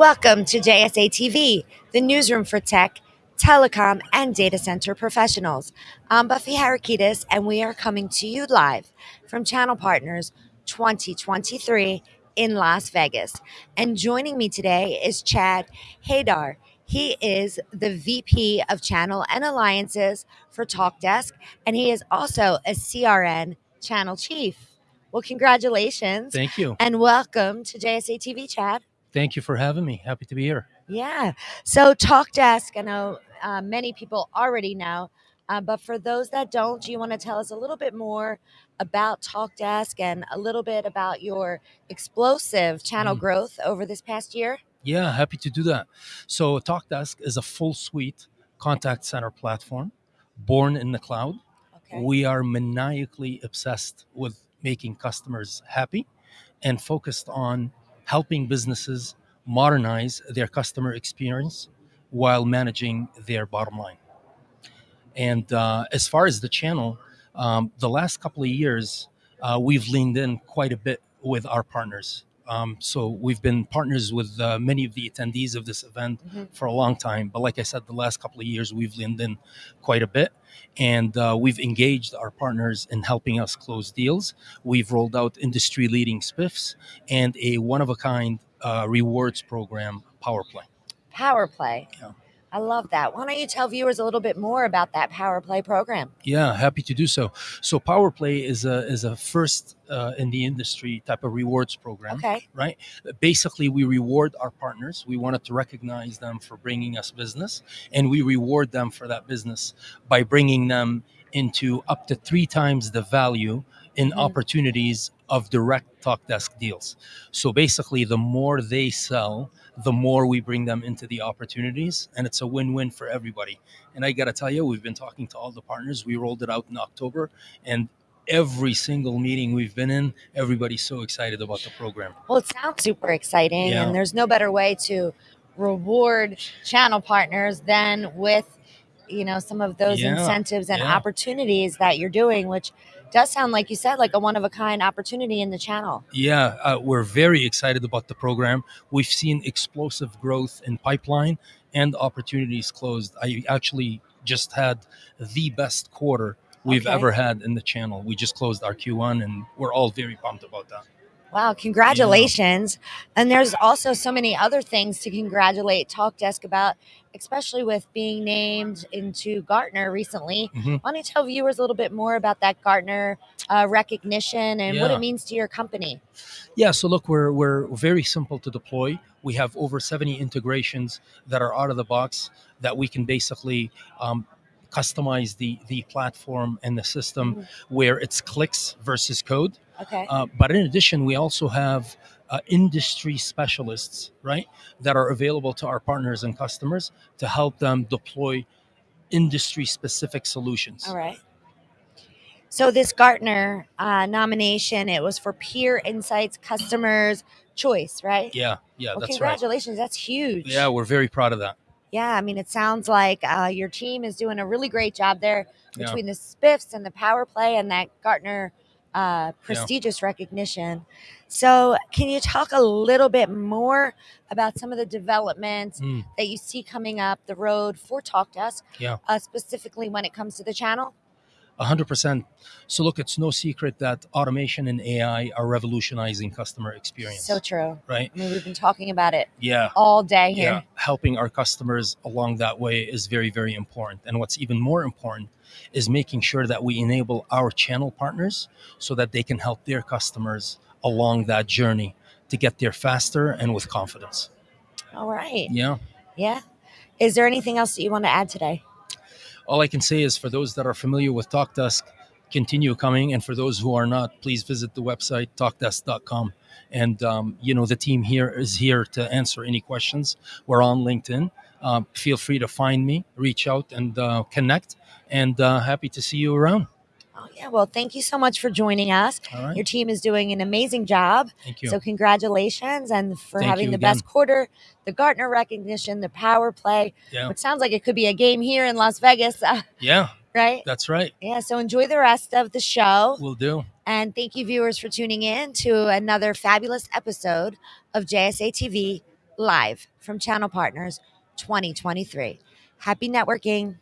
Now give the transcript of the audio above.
Welcome to JSA TV, the newsroom for tech, telecom, and data center professionals. I'm Buffy Harakidis, and we are coming to you live from Channel Partners 2023 in Las Vegas. And joining me today is Chad Haydar. He is the VP of Channel and Alliances for TalkDesk, and he is also a CRN Channel Chief. Well, congratulations Thank you. and welcome to JSA TV, Chad. Thank you for having me. Happy to be here. Yeah. So TalkDesk, I know uh, many people already know, uh, but for those that don't, do you want to tell us a little bit more about TalkDesk and a little bit about your explosive channel Mm. growth over this past year? Yeah, happy to do that. So, TalkDesk is a full suite contact center platform born in the cloud. Okay. We are maniacally obsessed with making customers happy and focused on helping businesses modernize their customer experience while managing their bottom line. And uh, as far as the channel, um, the last couple of years, uh, we've leaned in quite a bit with our partners. Um, so we've been partners with uh, many of the attendees of this event Mhm. for a long time. But like I said, the last couple of years, we've leaned in quite a bit. And uh, we've engaged our partners in helping us close deals. We've rolled out industry leading spiffs and a one of a kind uh, rewards program, PowerPlay. Power Play. Yeah. I love that. Why don't you tell viewers a little bit more about that Power Play program? Yeah, happy to do so. So PowerPlay is a is a first uh, in the industry type of rewards program. Okay. Right. Basically, we reward our partners. We wanted to recognize them for bringing us business, and we reward them for that business by bringing them into up to three times the value in Mhm. opportunities of direct TalkDesk deals. So basically, the more they sell, the more we bring them into the opportunities, and it's a win-win for everybody. And I got to tell you, we've been talking to all the partners. We rolled it out in October, and every single meeting we've been in, everybody's so excited about the program. Well, it sounds super exciting, Yeah. and there's no better way to reward channel partners than with, you know, some of those Yeah, incentives and yeah. opportunities that you're doing, which does sound like you said like a one of a kind opportunity in the channel. Yeah, uh, we're very excited about the program. We've seen explosive growth in pipeline and opportunities closed. I actually just had the best quarter we've Okay. ever had in the channel. We just closed our Q1, and we're all very pumped about that. Wow, congratulations. And there's also so many other things to congratulate TalkDesk about, especially with being named into Gartner recently. Mhm. Why don't you tell viewers a little bit more about that Gartner uh, recognition and what it means to your company? Yeah, so look, we're we're very simple to deploy. We have over 70 integrations that are out of the box that we can basically um, customize the the platform and the system Mhm. where it's clicks versus code. Okay. Uh, but in addition, we also have uh, industry specialists, right, that are available to our partners and customers to help them deploy industry specific solutions. All right. So this Gartner uh, nomination, it was for Peer Insights Customers Choice, right? Yeah, yeah, well, that's right. congratulations. That's huge. Yeah, we're very proud of that. Yeah, I mean, it sounds like uh, your team is doing a really great job there Yeah. between the spiffs and the power play and that Gartner uh, prestigious recognition. So, can you talk a little bit more about some of the developments Mm, that you see coming up the road for TalkDesk, Yeah. uh, specifically when it comes to the channel? A hundred percent. So look, it's no secret that automation and AI are revolutionizing customer experience. So true. right? I mean, we've been talking about it Yeah. all day here. Yeah, helping our customers along that way is very, very important. And what's even more important is making sure that we enable our channel partners so that they can help their customers along that journey to get there faster and with confidence. All right. Yeah. Yeah. Is there anything else that you want to add today? All I can say is for those that are familiar with TalkDesk, continue coming. And for those who are not, please visit the website, talkdesk.com. And, um, you know, the team here is here to answer any questions. We're on LinkedIn. Um, feel free to find me, reach out, and uh, connect. And uh, happy to see you around. Oh, yeah. Well, thank you so much for joining us. Right. Your team is doing an amazing job. Thank you. So congratulations and for Thank having the best quarter, the Gartner recognition, the power play, Yeah. which sounds like it could be a game here in Las Vegas, Yeah, right? that's right. Yeah. So enjoy the rest of the show. We'll do. And thank you, viewers, for tuning in to another fabulous episode of JSA TV live from Channel Partners 2023. Happy networking.